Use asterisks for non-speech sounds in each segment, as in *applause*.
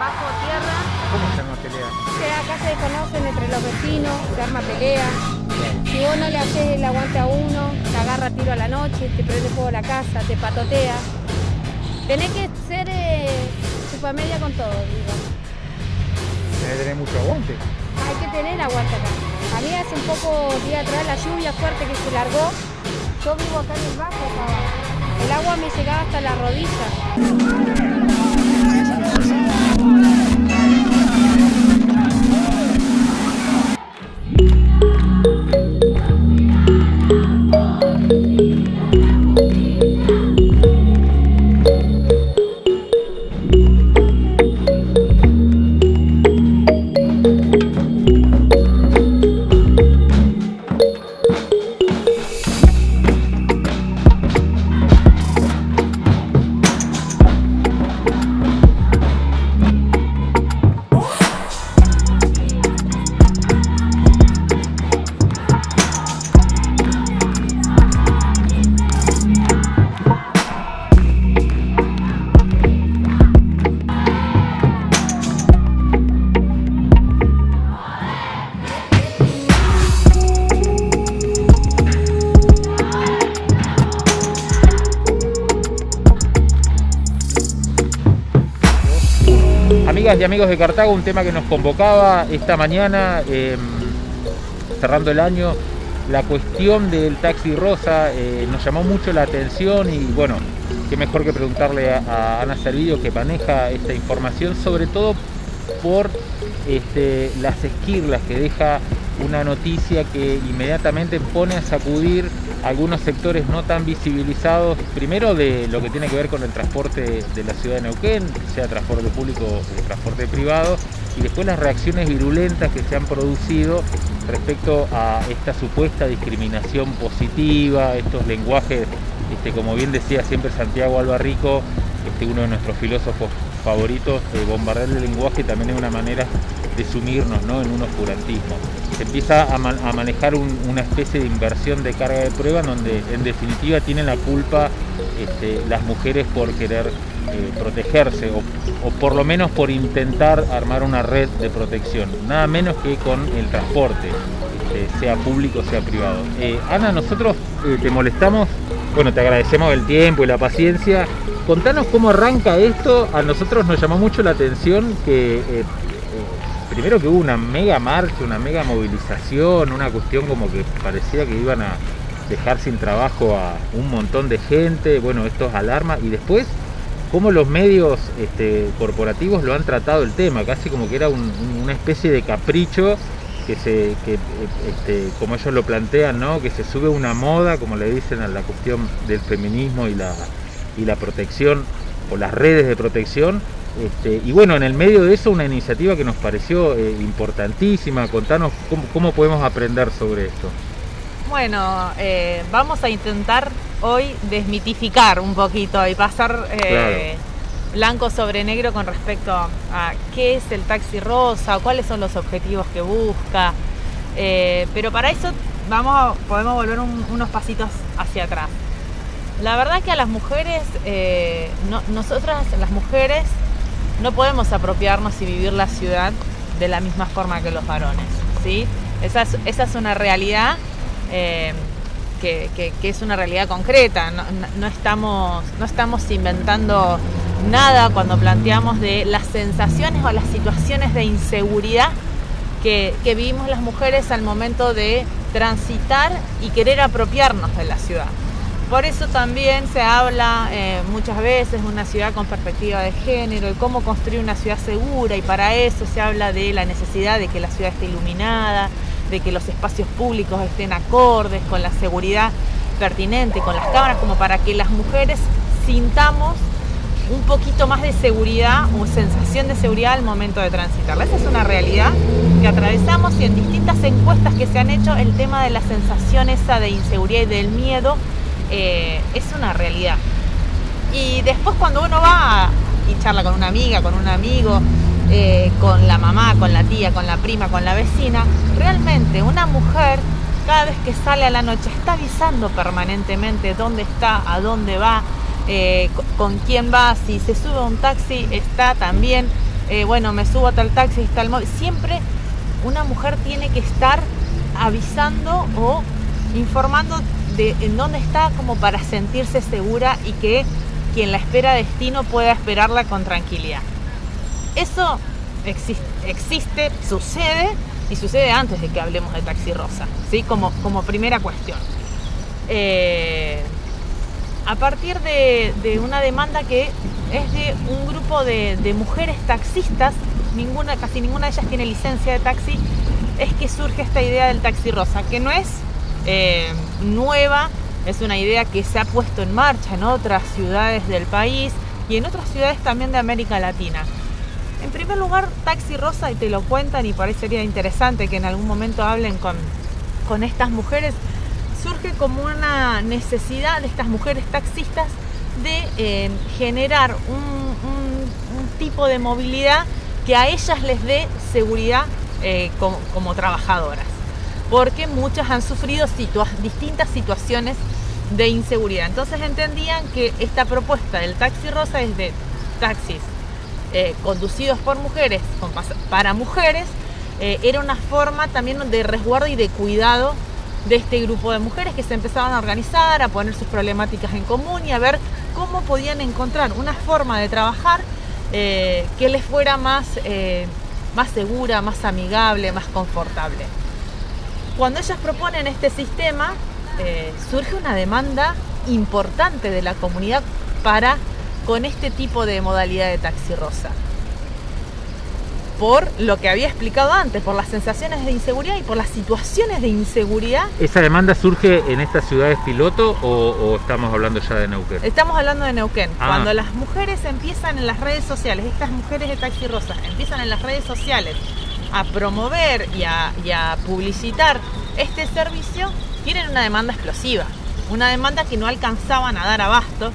bajo tierra. ¿Cómo se arma pelea? Acá se conocen entre los vecinos, se arma pelea. Si vos no le haces el aguante a uno, te agarra tiro a la noche, te prende fuego la casa, te patotea. Tenés que ser eh, media con todo, digo. Tenés que tener mucho aguante. Hay que tener aguante acá. A mí hace un poco día atrás la lluvia fuerte que se largó. Yo vivo acá en el bajo, El agua me llegaba hasta la rodilla. Y amigos de Cartago, un tema que nos convocaba esta mañana, em, cerrando el año, la cuestión del taxi rosa eh, nos llamó mucho la atención y bueno, qué mejor que preguntarle a, Ana Servillo que maneja esta información, sobre todo por este, las esquirlas que deja una noticia que inmediatamente pone a sacudir algunos sectores no tan visibilizados, primero de lo que tiene que ver con el transporte de la ciudad de Neuquén, sea transporte público o transporte privado, y después las reacciones virulentas que se han producido respecto a esta supuesta discriminación positiva, estos lenguajes, este, como bien decía siempre Santiago Albarrico, este, uno de nuestros filósofos favoritos, de bombardear el lenguaje también es una manera de sumirnos ¿no? en un oscurantismo. Se empieza a, manejar una especie de inversión de carga de prueba donde en definitiva tienen la culpa este, las mujeres por querer eh, protegerse o, por lo menos por intentar armar una red de protección, nada menos que con el transporte, este, sea público sea privado. Eh, Ana, nosotros eh, te molestamos, bueno, te agradecemos el tiempo y la paciencia. Contanos cómo arranca esto, a nosotros nos llamó mucho la atención que primero que hubo una mega marcha, una mega movilización, una cuestión como que parecía que iban a dejar sin trabajo a un montón de gente, bueno, esto es alarma, y después cómo los medios este, corporativos lo han tratado el tema, casi como que era una especie de capricho que se, que, este, como ellos lo plantean, ¿no? que se sube una moda, como le dicen a la cuestión del feminismo y la, y la protección, o las redes de protección, este, y bueno, en el medio de eso una iniciativa que nos pareció eh, importantísima. Contanos cómo, podemos aprender sobre esto. Bueno, eh, vamos a intentar hoy desmitificar un poquito y pasar eh, blanco sobre negro con respecto a qué es el taxi rosa, cuáles son los objetivos que busca. pero para eso vamos podemos volver unos pasitos hacia atrás. La verdad que a las mujeres, nosotras las mujeres no podemos apropiarnos y vivir la ciudad de la misma forma que los varones. ¿sí? Esa, es, una realidad eh, que, es una realidad concreta. No, estamos, no estamos inventando nada cuando planteamos de las sensaciones o las situaciones de inseguridad que, que vivimos las mujeres al momento de transitar y querer apropiarnos de la ciudad. Por eso también se habla eh, muchas veces de una ciudad con perspectiva de género y cómo construir una ciudad segura y para eso se habla de la necesidad de que la ciudad esté iluminada, de que los espacios públicos estén acordes con la seguridad pertinente, con las cámaras, como para que las mujeres sintamos un poquito más de seguridad o sensación de seguridad al momento de transitarla. Esa es una realidad que atravesamos y en distintas encuestas que se han hecho el tema de la sensación esa de inseguridad y del miedo eh, es una realidad. Y después cuando uno va y charla con una amiga, con un amigo, eh, con la mamá, con la tía, con la prima, con la vecina, realmente una mujer cada vez que sale a la noche está avisando permanentemente dónde está, a dónde va, eh, con quién va, si se sube a un taxi está también bueno, me subo a tal taxi, está el móvil. Siempre una mujer tiene que estar avisando o informando de en dónde está como para sentirse segura y que quien la espera destino pueda esperarla con tranquilidad. Eso existe, sucede y sucede antes de que hablemos de Taxi Rosa, ¿sí? como, como primera cuestión. Eh, a partir de, una demanda que es de un grupo de, mujeres taxistas, ninguna, casi ninguna de ellas tiene licencia de taxi, es que surge esta idea del taxi rosa, que no es eh, nueva, es una idea que se ha puesto en marcha en otras ciudades del país y en otras ciudades también de América Latina. En primer lugar, Taxi Rosa, y te lo cuentan y parecería interesante que en algún momento hablen con, con estas mujeres, surge como una necesidad de estas mujeres taxistas de eh, generar un, tipo de movilidad que a ellas les dé seguridad eh, como, trabajadoras, porque muchas han sufrido distintas situaciones de inseguridad. Entonces entendían que esta propuesta del taxi rosa es de taxis eh, conducidos por mujeres, para mujeres, era una forma también de resguardo y de cuidado de este grupo de mujeres que se empezaban a organizar, a poner sus problemáticas en común y a ver cómo podían encontrar una forma de trabajar eh, que les fuera eh, más segura, más amigable, más confortable. Cuando ellas proponen este sistema, eh, surge una demanda importante de la comunidad para con este tipo de modalidad de taxi rosa por lo que había explicado antes, por las sensaciones de inseguridad y por las situaciones de inseguridad. ¿Esa demanda surge en estas ciudades piloto o, estamos hablando ya de Neuquén? Estamos hablando de Neuquén. Ah. Cuando las mujeres empiezan en las redes sociales, estas mujeres de Taxi Rosa, empiezan en las redes sociales a promover y a, publicitar este servicio, tienen una demanda explosiva. Una demanda que no alcanzaban a dar abasto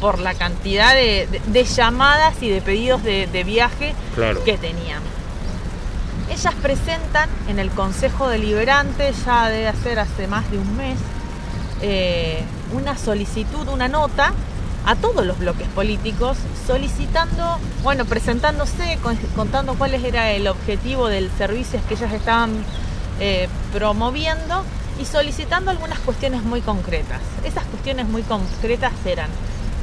por la cantidad de, llamadas y de pedidos de, viaje que tenían. Ellas presentan en el Consejo Deliberante, ya debe ser hace más de un mes, eh, una solicitud, una nota a todos los bloques políticos solicitando, bueno, presentándose, contando cuál era el objetivo del servicio que ellas estaban eh, promoviendo y solicitando algunas cuestiones muy concretas. Esas cuestiones muy concretas eran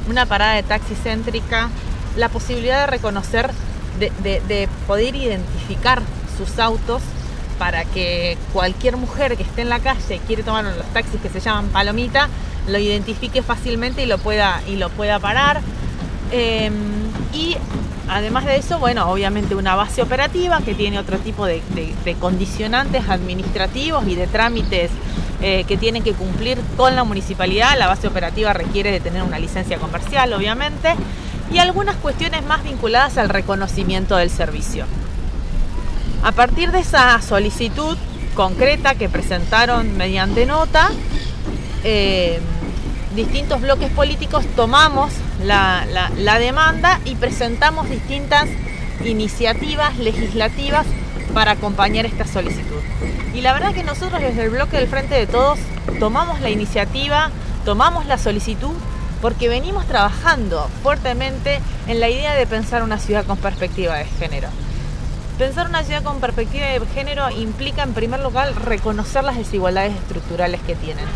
una parada de taxi céntrica, la posibilidad de reconocer, de, poder identificar sus autos para que cualquier mujer que esté en la calle y quiere tomar los taxis que se llaman palomita, lo identifique fácilmente y lo pueda, y lo pueda parar. Em, y además de eso, bueno, obviamente una base operativa que tiene otro tipo de condicionantes administrativos y de trámites eh, que tienen que cumplir con la municipalidad. La base operativa requiere de tener una licencia comercial, obviamente, y algunas cuestiones más vinculadas al reconocimiento del servicio. A partir de esa solicitud concreta que presentaron mediante nota, eh, distintos bloques políticos tomamos la, la demanda y presentamos distintas iniciativas legislativas para acompañar esta solicitud. Y la verdad que nosotros desde el bloque del Frente de Todos tomamos la iniciativa, tomamos la solicitud, porque venimos trabajando fuertemente en la idea de pensar una ciudad con perspectiva de género. Pensar una ciudad con perspectiva de género implica en primer lugar reconocer las desigualdades estructurales que tienen.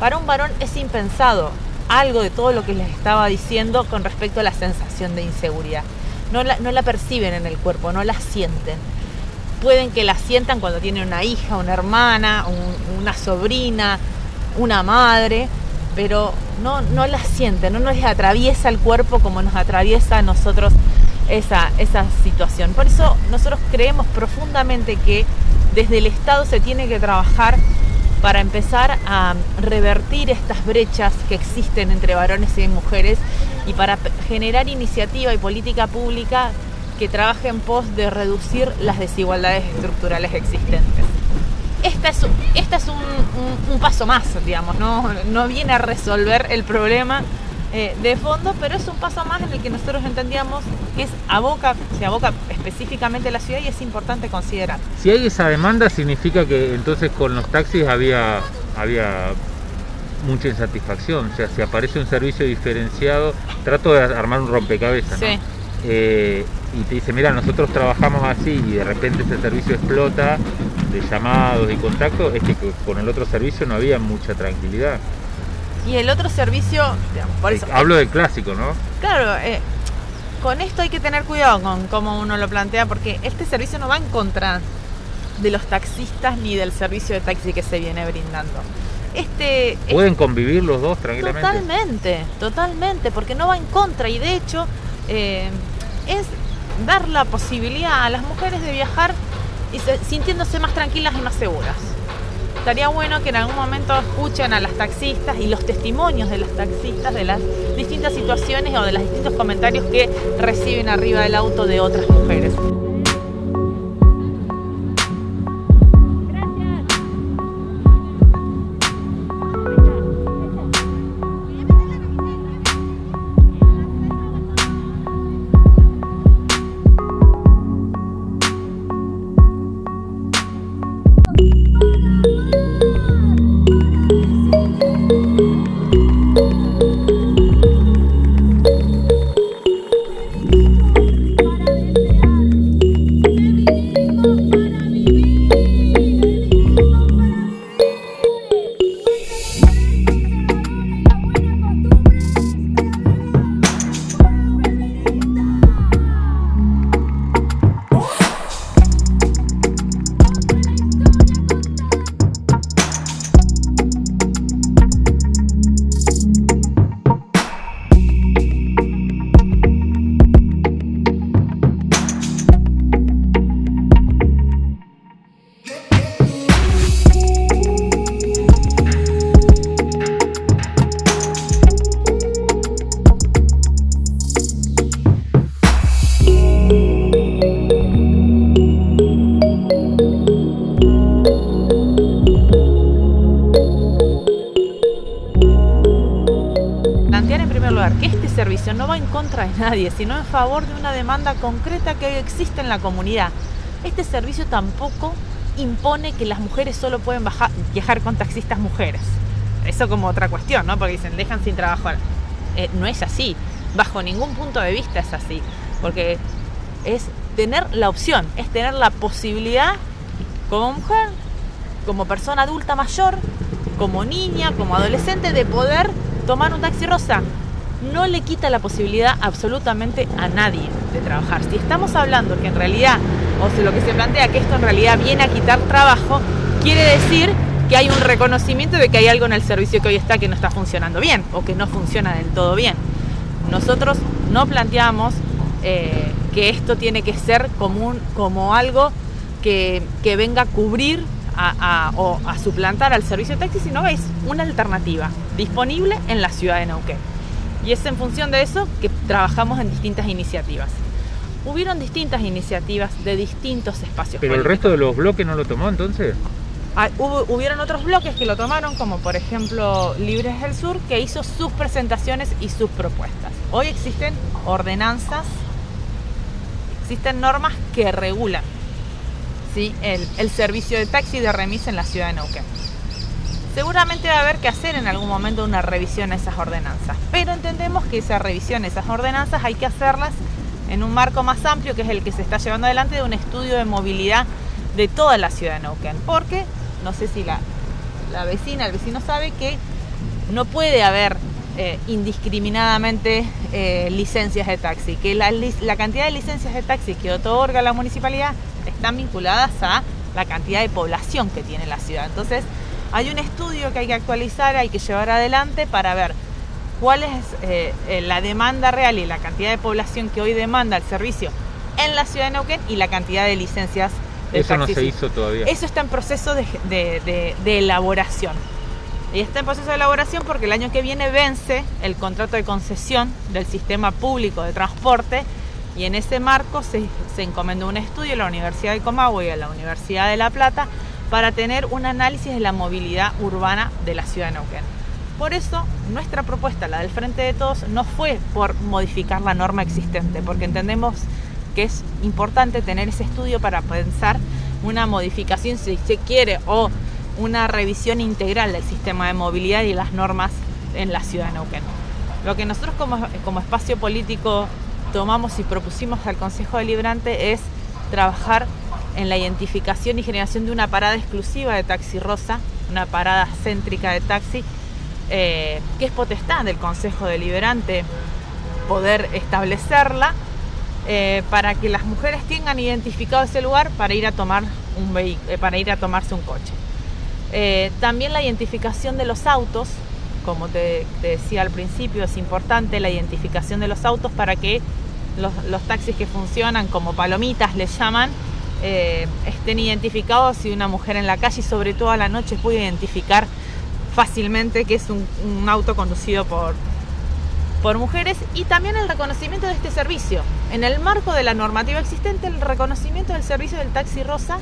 Para un varón es impensado algo de todo lo que les estaba diciendo con respecto a la sensación de inseguridad. No la, no la perciben en el cuerpo, no la sienten pueden que la sientan cuando tienen una hija, una hermana, una sobrina, una madre, pero no, no la sienten, no nos atraviesa el cuerpo como nos atraviesa a nosotros esa, esa situación. Por eso nosotros creemos profundamente que desde el Estado se tiene que trabajar para empezar a revertir estas brechas que existen entre varones y mujeres y para generar iniciativa y política pública que trabaje en pos de reducir las desigualdades estructurales existentes. Este es, un, paso más, digamos, no viene a resolver el problema eh, de fondo, pero es un paso más en el que nosotros entendíamos que es aboca, se aboca específicamente a la ciudad y es importante considerar. Si hay esa demanda, significa que entonces con los taxis había, había mucha insatisfacción. O sea, si aparece un servicio diferenciado, trato de armar un rompecabezas. Sí. eh, y te dice, mira, nosotros trabajamos así y de repente ese servicio explota de llamados y contactos, es que con el otro servicio no había mucha tranquilidad. Y el otro servicio, por eso, hablo del clásico, ¿no? Claro, eh, con esto hay que tener cuidado con cómo uno lo plantea, porque este servicio no va en contra de los taxistas ni del servicio de taxi que se viene brindando. Este, ¿Pueden convivir los dos tranquilamente? Totalmente, totalmente, porque no va en contra y de hecho eh, es dar la posibilidad a las mujeres de viajar y sintiéndose más tranquilas y más seguras. Estaría bueno que en algún momento escuchen a las taxistas y los testimonios de las taxistas de las distintas situaciones o de los distintos comentarios que reciben arriba del auto de otras mujeres. No va en contra de nadie, sino en favor de una demanda concreta que hoy existe en la comunidad. Este servicio tampoco impone que las mujeres solo pueden viajar con taxistas mujeres. Eso como otra cuestión, ¿no? Porque dicen, dejan sin trabajo. Eh, no es así. Bajo ningún punto de vista es así. Porque es tener la opción, es tener la posibilidad como mujer, como persona adulta mayor, como niña, como adolescente, de poder tomar un taxi rosa no le quita la posibilidad absolutamente a nadie de trabajar. Si estamos hablando que en realidad, o lo que se plantea que esto en realidad viene a quitar trabajo, quiere decir que hay un reconocimiento de que hay algo en el servicio que hoy está que no está funcionando bien o que no funciona del todo bien. Nosotros no planteamos eh, que esto tiene que ser como, como algo que, venga a cubrir o a suplantar al servicio de taxi, sino es una alternativa disponible en la ciudad de Neuquén. Y es en función de eso que trabajamos en distintas iniciativas. Hubieron distintas iniciativas de distintos espacios. ¿Pero el resto de los bloques no lo tomó entonces? Ah, hubieron otros bloques que lo tomaron, como por ejemplo Libres del Sur, que hizo sus presentaciones y sus propuestas. Hoy existen ordenanzas, existen normas que regulan el, servicio de taxi de remis en la ciudad de Neuquén. Seguramente va a haber que hacer en algún momento una revisión a esas ordenanzas, pero entendemos que esa revisión, esas ordenanzas hay que hacerlas en un marco más amplio que es el que se está llevando adelante de un estudio de movilidad de toda la ciudad de Neuquén, porque no sé si la, vecina, el vecino sabe que no puede haber eh, indiscriminadamente eh, licencias de taxi, que la, cantidad de licencias de taxi que otorga la municipalidad están vinculadas a la cantidad de población que tiene la ciudad. Entonces, hay un estudio que hay que actualizar, hay que llevar adelante para ver cuál es eh, eh, la demanda real y la cantidad de población que hoy demanda el servicio en la ciudad de Neuquén y la cantidad de licencias de Eso no se hizo todavía. Eso está en proceso de, de, elaboración. Y está en proceso de elaboración porque el año que viene vence el contrato de concesión del sistema público de transporte y en ese marco se, encomendó un estudio a la Universidad de Comahue y a la Universidad de La Plata para tener un análisis de la movilidad urbana de la ciudad de Neuquén. Por eso, nuestra propuesta, la del Frente de Todos, no fue por modificar la norma existente, porque entendemos que es importante tener ese estudio para pensar una modificación, si se quiere, o una revisión integral del sistema de movilidad y las normas en la ciudad de Neuquén. Lo que nosotros como espacio político tomamos y propusimos al Consejo Deliberante es trabajar en la identificación y generación de una parada exclusiva de taxi rosa, una parada céntrica de taxi, eh, que es potestad del Consejo Deliberante poder establecerla eh, para que las mujeres tengan identificado ese lugar para ir a tomar un eh, para ir a tomarse un coche. también la identificación de los autos, como te, decía al principio, es importante la identificación de los autos para que los, los taxis que funcionan como palomitas les llaman, eh, estén identificados y una mujer en la calle, sobre todo a la noche, puede identificar fácilmente que es un, auto conducido por, por mujeres y también el reconocimiento de este servicio. En el marco de la normativa existente, el reconocimiento del servicio del taxi rosa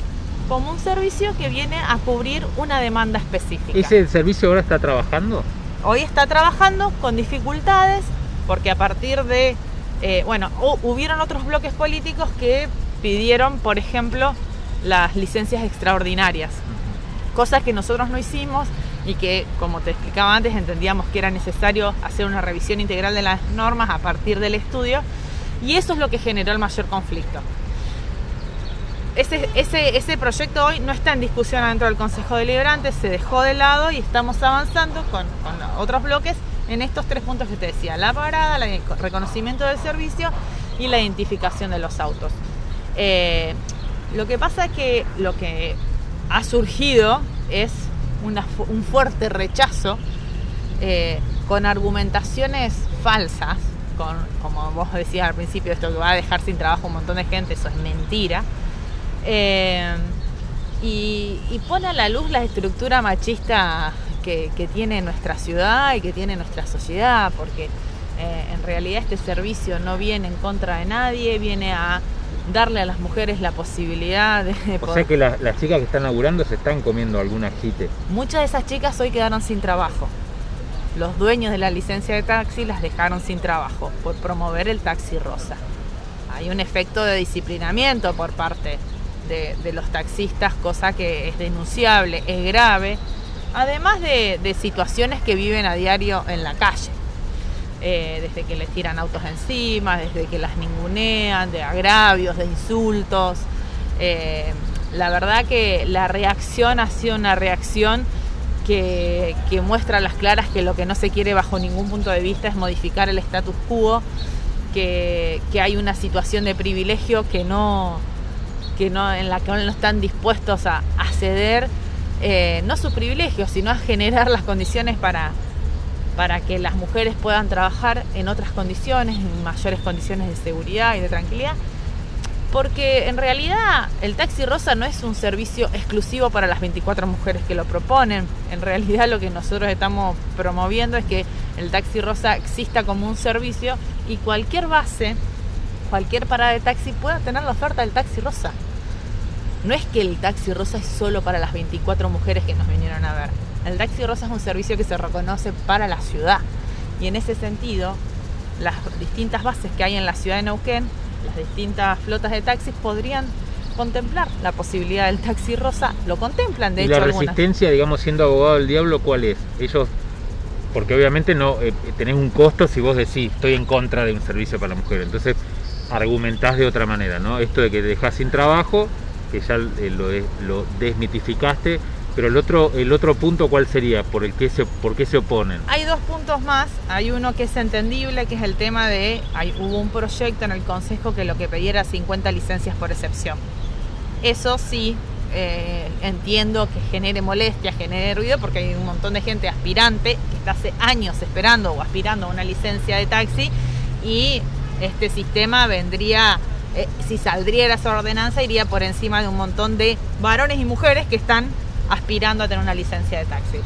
como un servicio que viene a cubrir una demanda específica. ¿Ese servicio ahora está trabajando? Hoy está trabajando con dificultades porque a partir de, eh, bueno, hubieron otros bloques políticos que pidieron, por ejemplo, las licencias extraordinarias, cosas que nosotros no hicimos y que, como te explicaba antes, entendíamos que era necesario hacer una revisión integral de las normas a partir del estudio y eso es lo que generó el mayor conflicto. Ese, proyecto hoy no está en discusión dentro del Consejo Deliberante, se dejó de lado y estamos avanzando con otros bloques en estos tres puntos que te decía, la parada, el reconocimiento del servicio y la identificación de los autos. Eh, lo que pasa es que lo que ha surgido es un fuerte rechazo eh, con argumentaciones falsas, con, como vos decías al principio, esto que va a dejar sin trabajo un montón de gente, eso es mentira. Eh, y, pone a la luz la estructura machista que, tiene nuestra ciudad y que tiene nuestra sociedad, porque en realidad este servicio no viene en contra de nadie, viene a darle a las mujeres la posibilidad de... O sea que las chicas que están laburando se están comiendo algún ajite. Muchas de esas chicas hoy quedaron sin trabajo. Los dueños de la licencia de taxi las dejaron sin trabajo por promover el taxi rosa. Hay un efecto de disciplinamiento por parte de, los taxistas, cosa que es denunciable, es grave, además de situaciones que viven a diario en la calle. Eh, desde que les tiran autos encima, desde que las ningunean, de agravios, de insultos. Eh, la verdad que la reacción ha sido una reacción que, muestra a las claras que lo que no se quiere bajo ningún punto de vista es modificar el status quo, que, hay una situación de privilegio que no, que no, en la que no están dispuestos a, ceder, eh, no su privilegio, sino a generar las condiciones para, para que las mujeres puedan trabajar en otras condiciones, en mayores condiciones de seguridad y de tranquilidad. Porque en realidad el taxi rosa no es un servicio exclusivo para las 24 mujeres que lo proponen. En realidad lo que nosotros estamos promoviendo es que el taxi rosa exista como un servicio y cualquier base, cualquier parada de taxi pueda tener la oferta del taxi rosa. No es que el taxi rosa es solo para las 24 mujeres que nos vinieron a ver el taxi rosa es un servicio que se reconoce para la ciudad y en ese sentido las distintas bases que hay en la ciudad de Neuquén, las distintas flotas de taxis podrían contemplar la posibilidad del taxi rosa, lo contemplan de ¿Y hecho. La resistencia, digamos, siendo abogado del diablo, ¿cuál es? Ellos, porque obviamente no eh, tenés un costo si vos decís estoy en contra de un servicio para la mujer, entonces argumentás de otra manera, ¿no? Esto de que dejás sin trabajo, que ya eh, lo, desmitificaste, pero el otro, el otro punto, ¿cuál sería? ¿Por, el que se, ¿Por qué se oponen? Hay dos puntos más. Hay uno que es entendible, que es el tema de... Hay, hubo un proyecto en el Consejo que lo que pedía era 50 licencias por excepción. Eso sí, eh, entiendo que genere molestia, genere ruido, porque hay un montón de gente aspirante que está hace años esperando o aspirando a una licencia de taxi y este sistema vendría, eh, si saldría esa ordenanza, iría por encima de un montón de varones y mujeres que están aspirando a tener una licencia de taxi.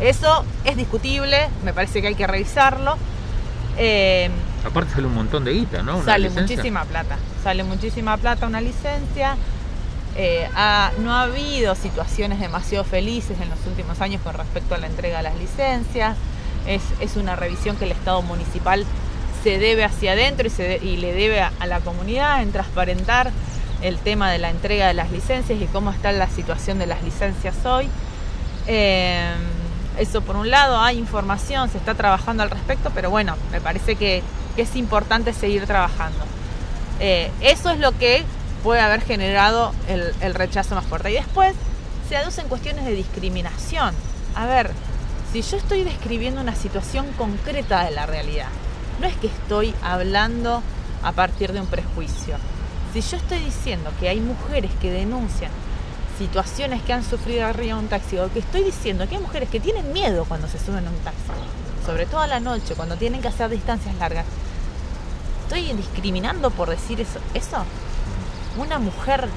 Eso es discutible, me parece que hay que revisarlo. Eh, Aparte sale un montón de guita, ¿no? sale muchísima plata, sale muchísima plata una licencia. Eh, no ha habido situaciones demasiado felices en los últimos años con respecto a la entrega de las licencias. Es, una revisión que el Estado municipal se debe hacia adentro y, le debe a la comunidad en transparentar el tema de la entrega de las licencias y cómo está la situación de las licencias hoy. Eh, eso por un lado, hay información, se está trabajando al respecto, pero bueno, me parece que que es importante seguir trabajando. Eh, eso es lo que puede haber generado el, el rechazo más fuerte. Y después se aducen cuestiones de discriminación. A ver, si yo estoy describiendo una situación concreta de la realidad, no es que estoy hablando a partir de un prejuicio. Si yo estoy diciendo que hay mujeres que denuncian situaciones que han sufrido arriba de un taxi, o que estoy diciendo que hay mujeres que tienen miedo cuando se suben a un taxi, sobre todo a la noche, cuando tienen que hacer distancias largas, ¿estoy discriminando por decir eso? ¿Eso? Una mujer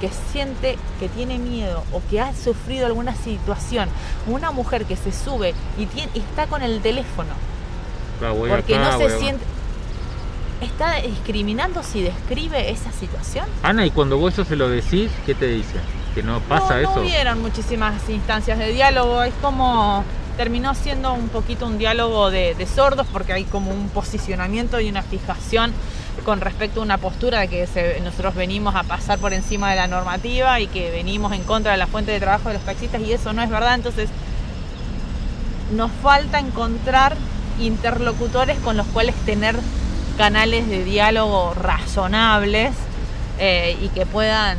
que siente que tiene miedo o que ha sufrido alguna situación, una mujer que se sube y, está con el teléfono, porque no se siente está discriminando si describe esa situación. Ana, y cuando vos eso se lo decís, ¿qué te dice? Que no pasa eso. No hubieron muchísimas instancias de diálogo, es como terminó siendo un poquito un diálogo de, sordos porque hay como un posicionamiento y una fijación con respecto a una postura de que nosotros venimos a pasar por encima de la normativa y que venimos en contra de la fuente de trabajo de los taxistas y eso no es verdad, entonces nos falta encontrar interlocutores con los cuales tener canales de diálogo razonables eh, y que puedan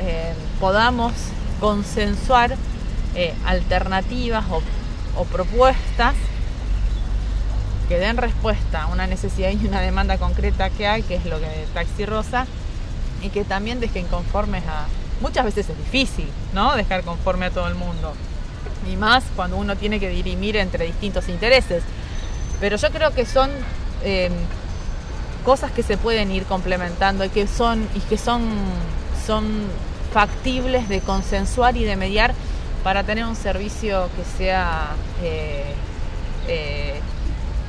eh, podamos consensuar eh, alternativas o, propuestas que den respuesta a una necesidad y una demanda concreta que hay, que es lo que Taxi Rosa, y que también dejen conformes a... Muchas veces es difícil, ¿no? Dejar conforme a todo el mundo. Y más cuando uno tiene que dirimir entre distintos intereses. Pero yo creo que son cosas que se pueden ir complementando y que son, y que son, son factibles de consensuar y de mediar para tener un servicio que sea eh, eh,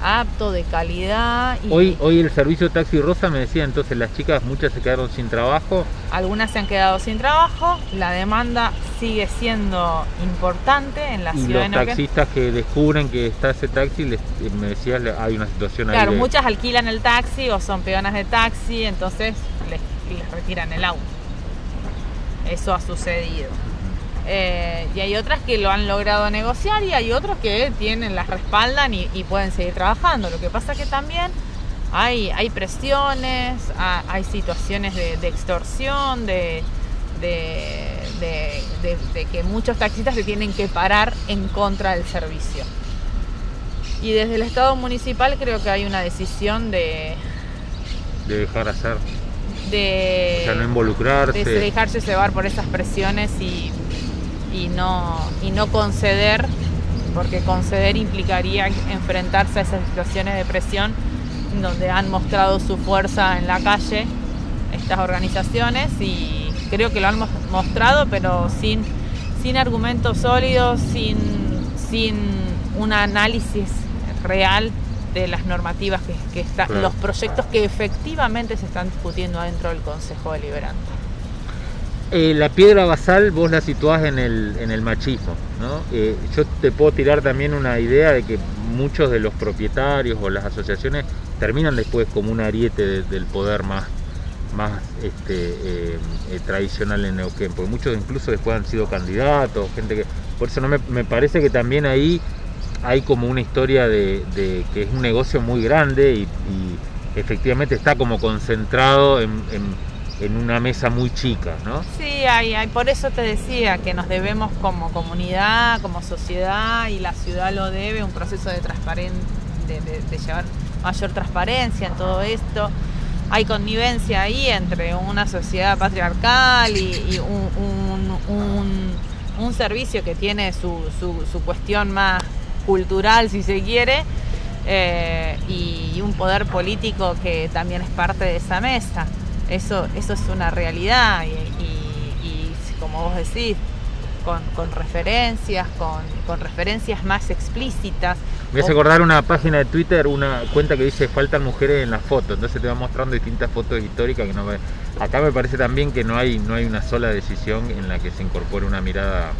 apto, de calidad. hoy, hoy el servicio Taxi Rosa me decía entonces las chicas muchas se quedaron sin trabajo. Algunas se han quedado sin trabajo, la demanda sigue siendo importante en la y ciudad. Y los taxistas que descubren que está ese taxi, les, me decías hay una situación claro, ahí. Claro, muchas alquilan el taxi o son peonas de taxi, entonces les, les retiran el auto. Eso ha sucedido. Eh, y hay otras que lo han logrado negociar y hay otros que tienen, las respaldan y, pueden seguir trabajando. Lo que pasa que también hay, hay presiones, hay situaciones de, extorsión, de, de, que muchos taxistas se tienen que parar en contra del servicio. Y desde el Estado municipal creo que hay una decisión de... De dejar hacer. De, no involucrarse. De dejarse llevar por esas presiones y y no, y no conceder, porque conceder implicaría enfrentarse a esas situaciones de presión donde han mostrado su fuerza en la calle estas organizaciones y creo que lo han mostrado, pero sin, sin argumentos sólidos, sin, sin un análisis real de las normativas que, están, los proyectos que efectivamente se están discutiendo dentro del Consejo Deliberante. Eh, la piedra basal vos la situás en el, en el machismo. ¿no? Eh, yo te puedo tirar también una idea de que muchos de los propietarios o las asociaciones terminan después como un ariete del poder más, más este, eh, tradicional en Neuquén, porque muchos incluso después han sido candidatos, gente que... Por eso no me, parece que también ahí hay como una historia de, que es un negocio muy grande y, efectivamente está como concentrado en en una mesa muy chica, ¿no? Sí, hay, hay, por eso te decía que nos debemos como comunidad, como sociedad, y la ciudad lo debe, un proceso de, de, de, llevar mayor transparencia en todo esto. Hay connivencia ahí entre una sociedad patriarcal y, un, un, servicio que tiene su, su, su, cuestión más cultural, si se quiere, eh, y un poder político que también es parte de esa mesa. Eso, eso es una realidad y, como vos decís, con, referencias, con, referencias más explícitas. Me voy a acordar una página de Twitter, una cuenta que dice faltan mujeres en las fotos, entonces te va mostrando distintas fotos históricas que no Acá me parece también que no hay, no hay una sola decisión en la que se incorpore una mirada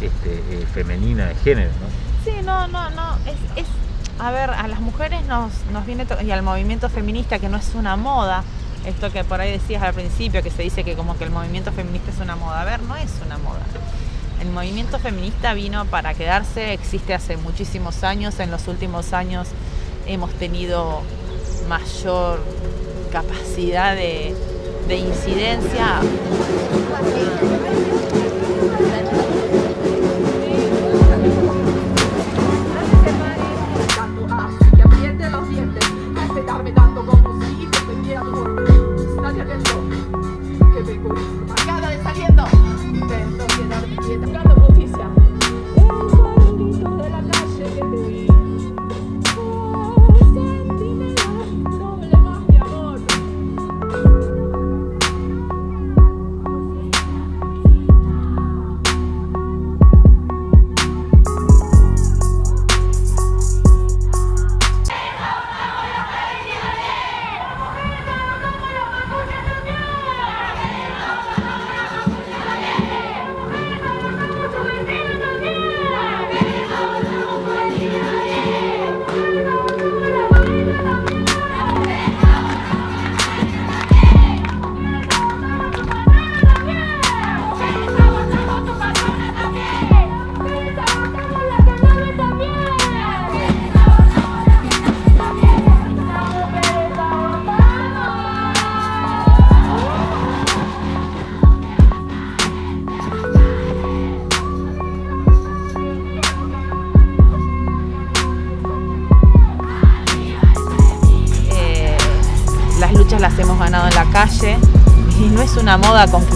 este, eh, femenina de género, ¿no? Sí, no, no, no. Es, a ver, a las mujeres nos, nos viene y al movimiento feminista que no es una moda, esto que por ahí decías al principio, que se dice que como que el movimiento feminista es una moda. A ver, no es una moda. El movimiento feminista vino para quedarse, existe hace muchísimos años. En los últimos años hemos tenido mayor capacidad de, de incidencia.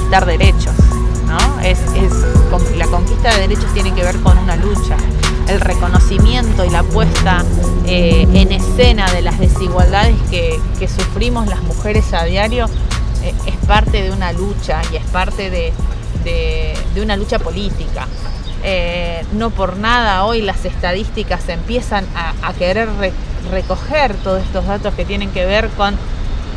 Conquistar derechos, ¿no? Es, la conquista de derechos tiene que ver con una lucha. El reconocimiento y la puesta eh, en escena de las desigualdades que, sufrimos las mujeres a diario eh, es parte de una lucha y es parte de, una lucha política. Eh, no por nada hoy las estadísticas empiezan a, querer recoger todos estos datos que tienen que ver con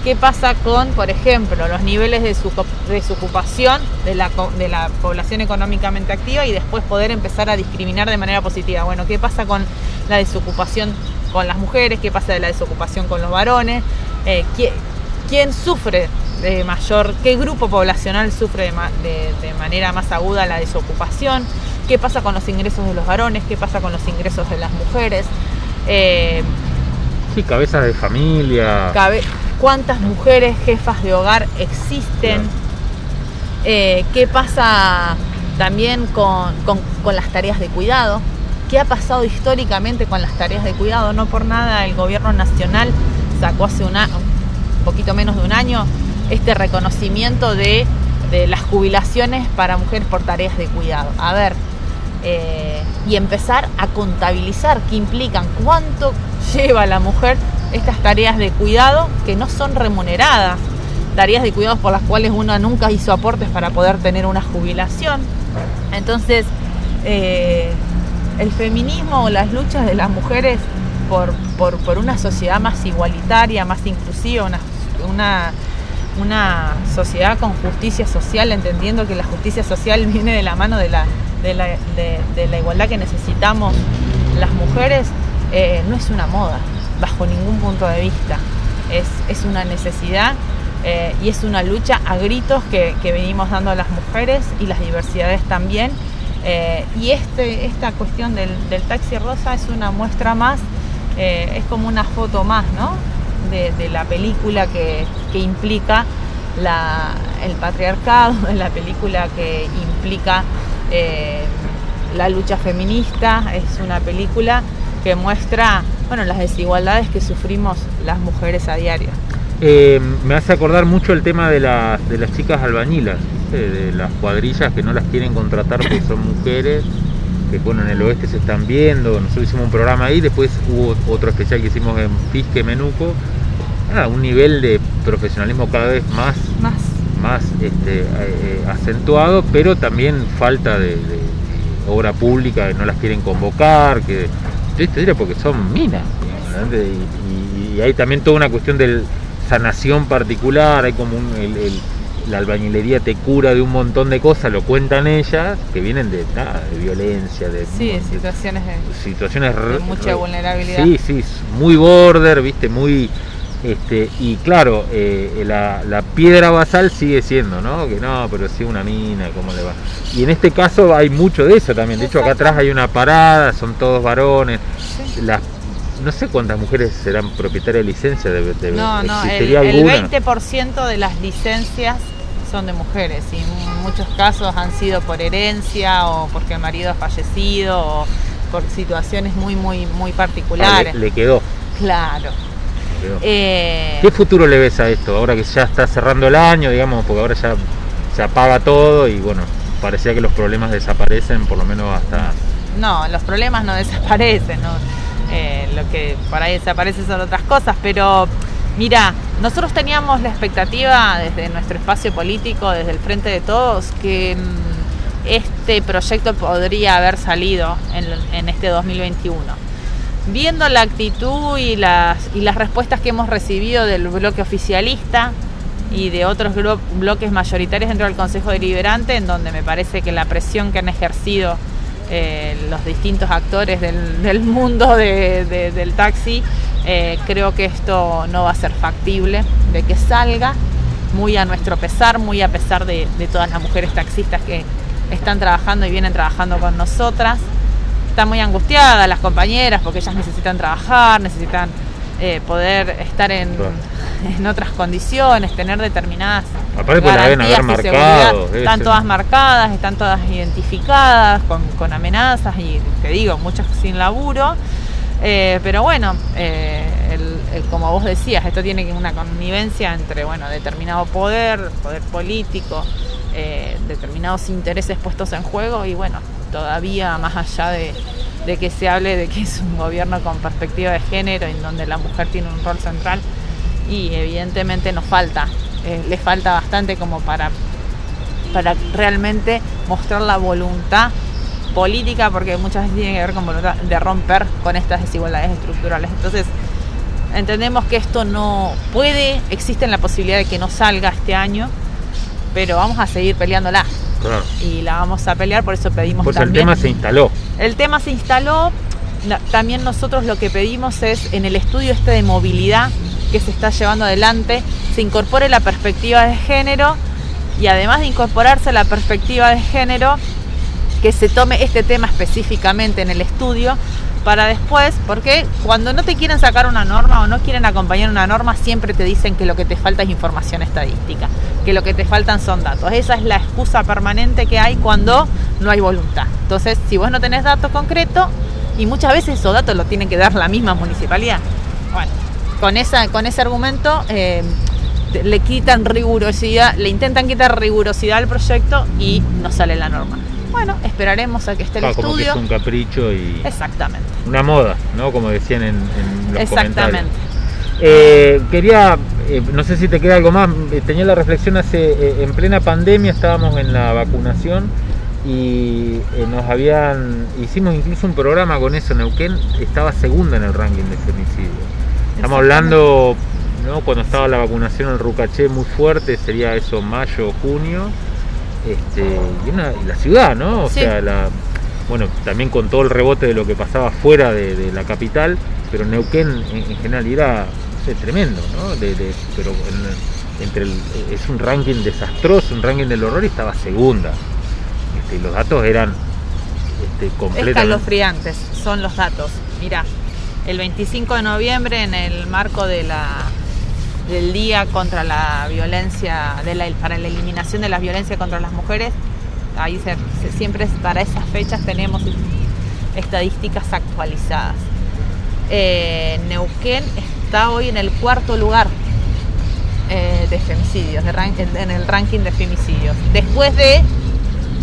qué pasa con, por ejemplo, los niveles de, su, desocupación de la, de la población económicamente activa y después poder empezar a discriminar de manera positiva. Bueno, qué pasa con la desocupación con las mujeres, qué pasa de la desocupación con los varones, eh, ¿quién, sufre de mayor, qué grupo poblacional sufre de, manera más aguda la desocupación, qué pasa con los ingresos de los varones, qué pasa con los ingresos de las mujeres. Eh, sí, cabezas de familia. cuántas mujeres jefas de hogar existen, eh, qué pasa también con, las tareas de cuidado, qué ha pasado históricamente con las tareas de cuidado. No por nada el gobierno nacional sacó hace un, poquito menos de un año este reconocimiento de, las jubilaciones para mujeres por tareas de cuidado. A ver, eh, y empezar a contabilizar qué implican, cuánto lleva la mujer estas tareas de cuidado que no son remuneradas, tareas de cuidado por las cuales uno nunca hizo aportes para poder tener una jubilación. Entonces, eh, el feminismo o las luchas de las mujeres por, una sociedad más igualitaria, más inclusiva, una, una, sociedad con justicia social, entendiendo que la justicia social *laughs* viene de la mano de la, de la, igualdad que necesitamos las mujeres, eh, no es una moda, bajo ningún punto de vista. Es, una necesidad eh, y es una lucha a gritos que, venimos dando a las mujeres y las diversidades también. Eh, y este, esta cuestión del, taxi rosa es una muestra más, eh, es como una foto más ¿no? de, *laughs* la película que, implica el patriarcado, de la película que implica la lucha feminista, es una película que muestra bueno, las desigualdades que sufrimos las mujeres a diario. Eh, me hace acordar mucho el tema de, las chicas albañilas, de las cuadrillas que no las quieren contratar porque son mujeres, que bueno, en el oeste se están viendo, nosotros hicimos un programa ahí, después hubo otro especial que hicimos en Pisque Menuco, ah, un nivel de profesionalismo cada vez más, más. más este, eh, acentuado, pero también falta de, obra pública, que no las quieren convocar, que te porque son minas. Y, hay también toda una cuestión de sanación particular, hay como la albañilería te cura de un montón de cosas, lo cuentan ellas, que vienen de, de violencia, de, situaciones, de, situaciones mucha vulnerabilidad. Sí, sí, muy border, viste, muy este, y claro, eh, la, piedra basal sigue siendo, ¿no? Que no, pero sí una mina, ¿cómo le va? Y en este caso hay mucho de eso también. De hecho, acá atrás hay una parada, son todos varones. Las, no sé cuántas mujeres serán propietarias de licencia. De, de no, no, el, el 20% de las licencias son de mujeres y en muchos casos han sido por herencia o porque el marido ha fallecido o por situaciones muy, muy, muy particulares. Ah, le, quedó. Claro. Eh, ¿Qué futuro le ves a esto? Ahora que ya está cerrando el año, digamos, porque ahora ya se apaga todo y bueno, parecía que los problemas desaparecen, por lo menos hasta... No, los problemas no desaparecen, ¿no? Eh, lo que por ahí desaparece son otras cosas, pero mira, nosotros teníamos la expectativa desde nuestro espacio político, desde el Frente de Todos, que mm, este proyecto podría haber salido en, este 2021. Viendo la actitud y las, y las respuestas que hemos recibido del bloque oficialista, y de otros bloques mayoritarios dentro del Consejo Deliberante, en donde me parece que la presión que han ejercido eh, los distintos actores del, mundo del taxi, eh, creo que esto no va a ser factible de que salga, muy a nuestro pesar, muy a pesar de, todas las mujeres taxistas que están trabajando y vienen trabajando con nosotras. Están muy angustiadas las compañeras porque ellas necesitan trabajar, necesitan eh, poder estar en, en, otras condiciones, tener determinadas Aparte garantías haber marcado, Están todas marcadas, están todas identificadas con, con amenazas y te digo, muchas sin laburo. Eh, pero bueno, eh, como vos decías, esto tiene una connivencia entre bueno, determinado poder, poder político, determinados intereses puestos en juego y bueno, todavía más allá de, de que se hable de que es un gobierno con perspectiva de género, en donde la mujer tiene un rol central y evidentemente nos falta, eh, le falta bastante como para, para realmente mostrar la voluntad política, porque muchas veces tiene que ver con voluntad de romper con estas desigualdades estructurales. Entonces, entendemos que esto no puede, existe la posibilidad de que no salga este año, pero vamos a seguir peleándola. Y la vamos a pelear, por eso pedimos pues también. el tema se instaló. El tema se instaló. También nosotros lo que pedimos es en el estudio este de movilidad que se está llevando adelante, se incorpore la perspectiva de género y además de incorporarse la perspectiva de género, que se tome este tema específicamente en el estudio para después, porque cuando no te quieren sacar una norma o no quieren acompañar una norma, siempre te dicen que lo que te falta es información estadística, que lo que te faltan son datos. Esa es la excusa permanente que hay cuando no hay voluntad. Entonces, si vos no tenés datos concretos, y muchas veces esos datos los tiene que dar la misma municipalidad, bueno, con, esa, con ese argumento eh, le quitan rigurosidad, le intentan quitar rigurosidad al proyecto y no sale la norma. Bueno, esperaremos a que esté el estudio. Como que es un capricho y. Exactamente. Una moda, ¿no? Como decían en, en los Exactamente. Eh, quería, eh, no sé si te queda algo más, eh, tenía la reflexión hace, en plena pandemia estábamos en la vacunación y nos habían, hicimos incluso un programa con eso, Neuquén estaba segunda en el ranking de femicidio. Estamos hablando, ¿no? cuando estaba la vacunación en Rucaché muy fuerte, sería eso mayo, junio, este, y, la ciudad, ¿no? O sea, la, bueno, también con todo el rebote de lo que pasaba fuera de, la capital, pero Neuquén en, general era tremendo, ¿no? pero entre es un ranking desastroso, un ranking del horror y estaba segunda. Este, y los datos eran este, completamente... Escalofriantes son los datos. Mira, el 25 de noviembre en el marco de la del Día contra la Violencia, para la eliminación de la violencia contra las mujeres. Ahí siempre para esas fechas tenemos estadísticas actualizadas. Eh, Neuquén está hoy en el cuarto lugar eh, de femicidios, en el ranking de femicidios. Después de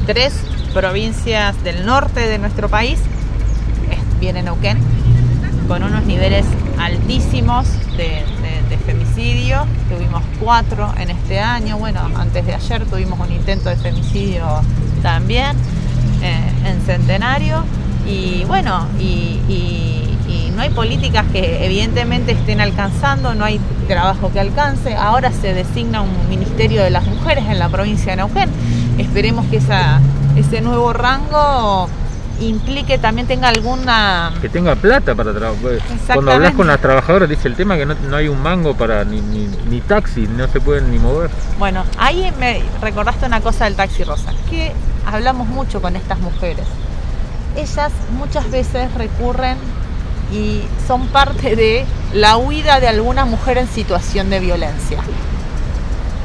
tres provincias del norte de nuestro país, viene Neuquén, con unos niveles altísimos de, femicidio. Tuvimos cuatro en este año. Bueno, antes de ayer tuvimos un intento de femicidio también eh, en Centenario. Y bueno, y, no hay políticas que evidentemente estén alcanzando, no hay trabajo que alcance. Ahora se designa un Ministerio de las Mujeres en la provincia de Neuquén. Esperemos que esa, ese nuevo rango implique también tenga alguna... Que tenga plata para trabajar. Pues, cuando hablas con las trabajadoras dice el tema que no, hay un mango para ni, ni, taxi, no se pueden ni mover. Bueno, ahí me recordaste una cosa del taxi rosa, que hablamos mucho con estas mujeres. Ellas muchas veces recurren y son parte de la huida de alguna mujer en situación de violencia.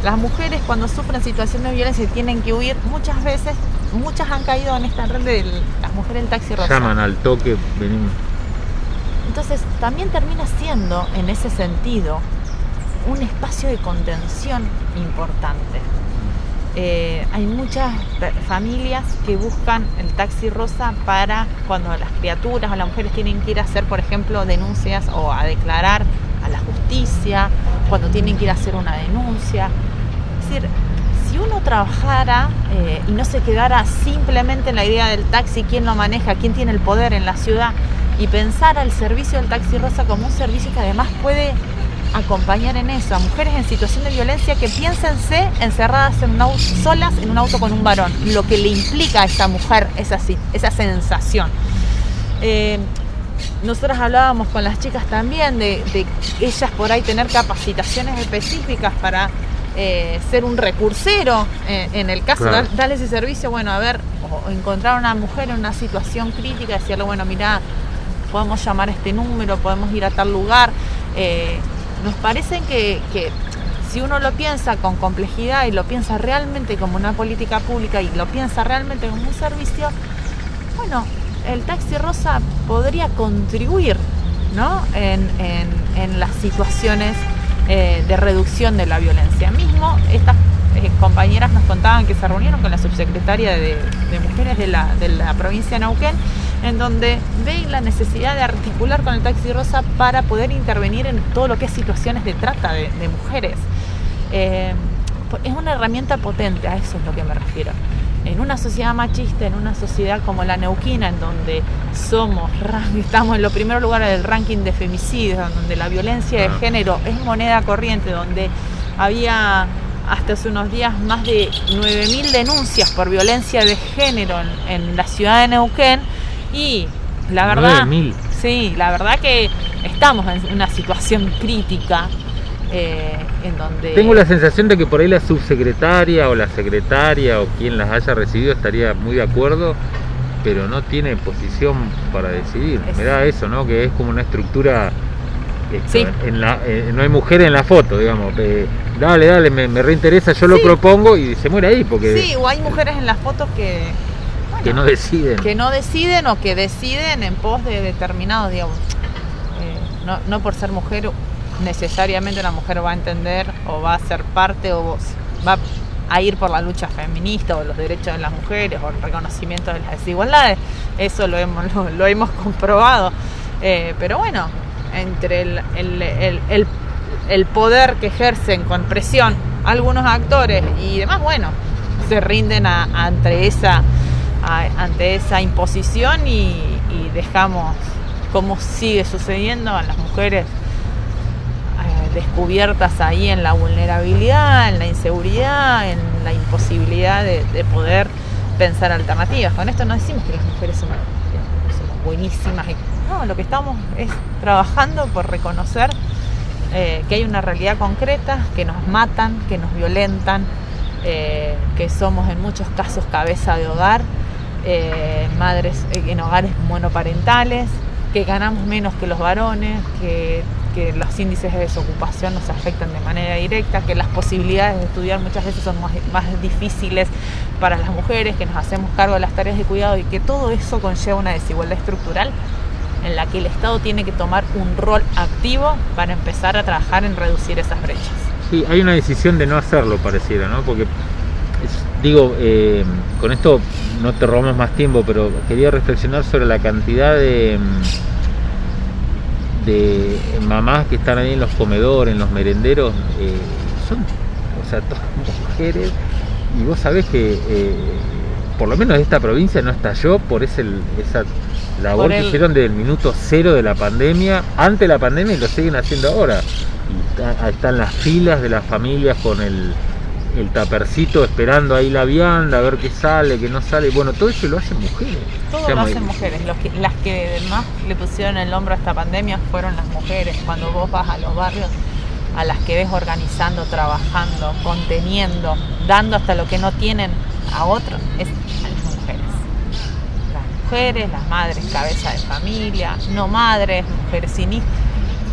Las mujeres cuando sufren situación de violencia y tienen que huir, muchas veces, muchas han caído en esta red de las mujeres en taxi rosa. Llaman al toque, venimos. Entonces también termina siendo, en ese sentido, un espacio de contención importante. Eh, hay muchas familias que buscan el taxi rosa para cuando las criaturas o las mujeres tienen que ir a hacer, por ejemplo, denuncias o a declarar a la justicia, cuando tienen que ir a hacer una denuncia. Es decir, si uno trabajara eh, y no se quedara simplemente en la idea del taxi, quién lo maneja, quién tiene el poder en la ciudad, y pensara el servicio del taxi rosa como un servicio que además puede acompañar en eso a mujeres en situación de violencia que piénsense encerradas en un auto, solas en un auto con un varón, lo que le implica a esa mujer esa, esa sensación. Eh, nosotras hablábamos con las chicas también de, ellas por ahí tener capacitaciones específicas para eh, ser un recursero eh, en el caso de darle ese servicio, bueno, a ver, o encontrar a una mujer en una situación crítica, decirle, bueno, mira, podemos llamar a este número, podemos ir a tal lugar. Nos parece que, si uno lo piensa con complejidad y lo piensa realmente como una política pública y lo piensa realmente como un servicio, bueno, el taxi rosa podría contribuir ¿no? en, las situaciones eh, de reducción de la violencia. Mismo estas eh, compañeras nos contaban que se reunieron con la subsecretaria de, Mujeres de la, de la provincia de Neuquén en donde ven la necesidad de articular con el taxi rosa para poder intervenir en todo lo que es situaciones de trata de, mujeres. Eh, es una herramienta potente, a eso es lo que me refiero. En una sociedad machista, en una sociedad como la neuquina, en donde somos, *laughs* estamos en los primeros lugares del ranking de femicidios, donde la violencia de género es moneda corriente, donde había hasta hace unos días más de 9.000 denuncias por violencia de género en la ciudad de Neuquén, y la verdad, sí, la verdad que estamos en una situación crítica eh, en donde... Tengo la sensación de que por ahí la subsecretaria o la secretaria o quien las haya recibido estaría muy de acuerdo, pero no tiene posición para decidir. Me da eso, ¿no? Que es como una estructura... sí. en la, eh, no hay mujer en la foto, digamos. Eh, dale, dale, me, reinteresa, yo lo propongo y se muere ahí. porque Sí, o hay mujeres en las fotos que que no deciden. Que no deciden o que deciden en pos de determinados, digamos. No, no por ser mujer necesariamente una mujer va a entender o va a ser parte o va a ir por la lucha feminista o los derechos de las mujeres o el reconocimiento de las desigualdades. Eso lo hemos, *laughs* lo, hemos comprobado. Eh, pero bueno, entre el, el, el, poder que ejercen con presión algunos actores y demás, bueno, se rinden ante esa ante esa imposición y, dejamos cómo sigue sucediendo a las mujeres descubiertas ahí en la vulnerabilidad, en la inseguridad, en la imposibilidad de, poder pensar alternativas. Con esto no decimos que las mujeres somos, buenísimas. No, lo que estamos es trabajando por reconocer eh, que hay una realidad concreta, que nos matan, que nos violentan, eh, que somos en muchos casos cabeza de hogar eh, madres en hogares monoparentales, que ganamos menos que los varones, que, los índices de desocupación nos afectan de manera directa, que las posibilidades de estudiar muchas veces son más, difíciles para las mujeres, que nos hacemos cargo de las tareas de cuidado y que todo eso conlleva una desigualdad estructural en la que el Estado tiene que tomar un rol activo para empezar a trabajar en reducir esas brechas. Sí, hay una decisión de no hacerlo, pareciera, ¿no? Porque digo, eh, con esto no te robamos más tiempo, pero quería reflexionar sobre la cantidad de, de mamás que están ahí en los comedores, en los merenderos, eh, son, o sea, todas *laughs* mujeres, y vos sabés que eh, por lo menos esta provincia no estalló por ese, esa labor que hicieron desde el minuto cero de la pandemia, antes de la pandemia y lo siguen haciendo ahora. Y están las filas de las familias con el el tapercito esperando ahí la vianda, a ver qué sale, qué no sale. Bueno, todo eso lo hacen mujeres. Todo lo hacen mujeres. las que más le pusieron el hombro a esta pandemia fueron las mujeres. Cuando vos vas a los barrios, a las que ves organizando, trabajando, conteniendo, dando hasta lo que no tienen a otros, es a las mujeres. Las mujeres, las madres cabeza de familia, no madres, mujeres sin hijos,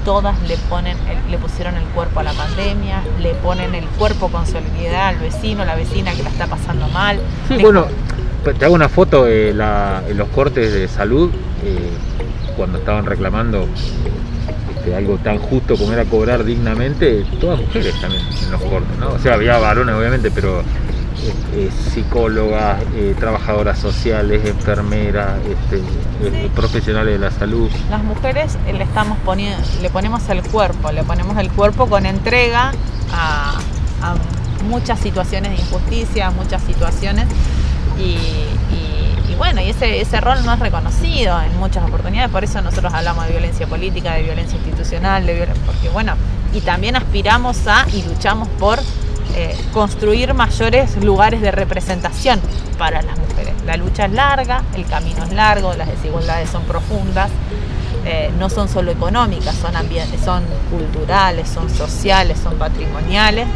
todas le ponen, le pusieron el cuerpo a la pandemia, le ponen el cuerpo con solidaridad al vecino, la vecina que la está pasando mal. Sí, bueno, te hago una foto de los cortes de salud eh, cuando estaban reclamando este, algo tan justo como era cobrar dignamente, todas mujeres también en los cortes, ¿no? O sea, había varones obviamente, pero eh, psicólogas, eh, trabajadoras sociales, enfermeras, este, eh, profesionales de la salud. Las mujeres le estamos poniendo, le ponemos el cuerpo, le ponemos el cuerpo con entrega a, muchas situaciones de injusticia, muchas situaciones y, bueno, y ese, ese rol no es reconocido en muchas oportunidades, por eso nosotros hablamos de violencia política, de violencia institucional, de violencia, porque bueno, y también aspiramos a y luchamos por eh, construir mayores lugares de representación para las mujeres. La lucha es larga, el camino es largo, las desigualdades son profundas, eh, no son solo económicas, son, son culturales, son sociales, son patrimoniales.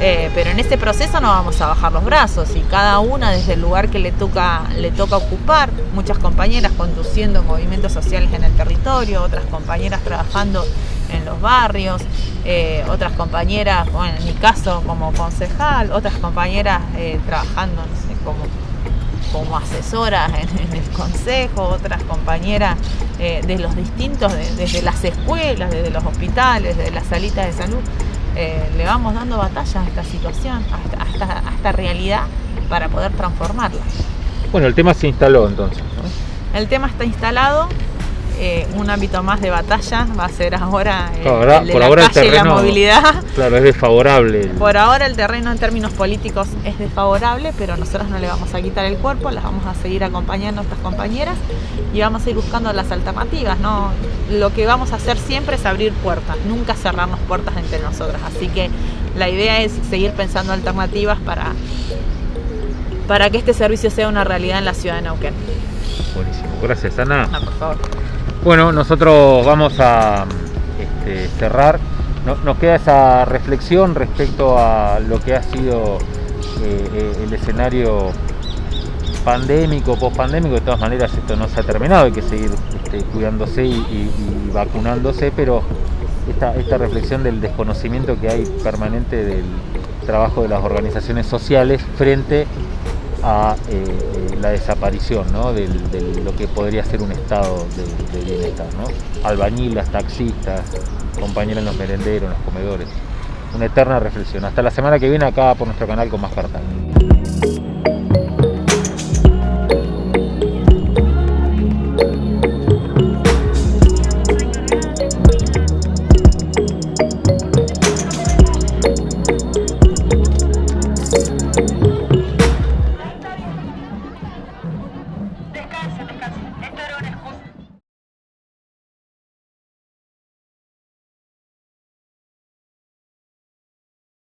Eh, pero en este proceso no vamos a bajar los brazos y cada una desde el lugar que le toca, le toca ocupar, muchas compañeras conduciendo movimientos sociales en el territorio, otras compañeras trabajando en los barrios, eh, otras compañeras, bueno, en mi caso como concejal, otras compañeras trabajando como, como asesoras en, el consejo, otras compañeras eh, de los distintos, desde las escuelas, desde los hospitales, desde las salitas de salud, le vamos dando batalla a esta situación, a esta, a esta realidad para poder transformarla. Bueno, el tema se instaló entonces. El tema está instalado, eh, un ámbito más de batalla va a ser ahora, eh, el de por la ahora calle y la movilidad. Claro, es desfavorable. Por ahora el terreno en términos políticos es desfavorable, pero nosotros no le vamos a quitar el cuerpo, las vamos a seguir acompañando a nuestras compañeras y vamos a ir buscando las alternativas. ¿no? Lo que vamos a hacer siempre es abrir puertas, nunca cerrarnos puertas entre nosotras. Así que la idea es seguir pensando alternativas para, para que este servicio sea una realidad en la ciudad de Neuquén. Buenísimo, gracias Ana. por favor. Bueno, nosotros vamos a este, cerrar. nos queda esa reflexión respecto a lo que ha sido eh, eh, el escenario pandémico, post-pandémico. De todas maneras, esto no se ha terminado, hay que seguir este, cuidándose y, vacunándose, pero esta, reflexión del desconocimiento que hay permanente del trabajo de las organizaciones sociales frente a eh, la desaparición de lo que podría ser un estado de, bienestar. ¿no? Albañilas, taxistas, compañeros en los merenderos, en los comedores. Una eterna reflexión. Hasta la semana que viene acá por nuestro canal con más cartas.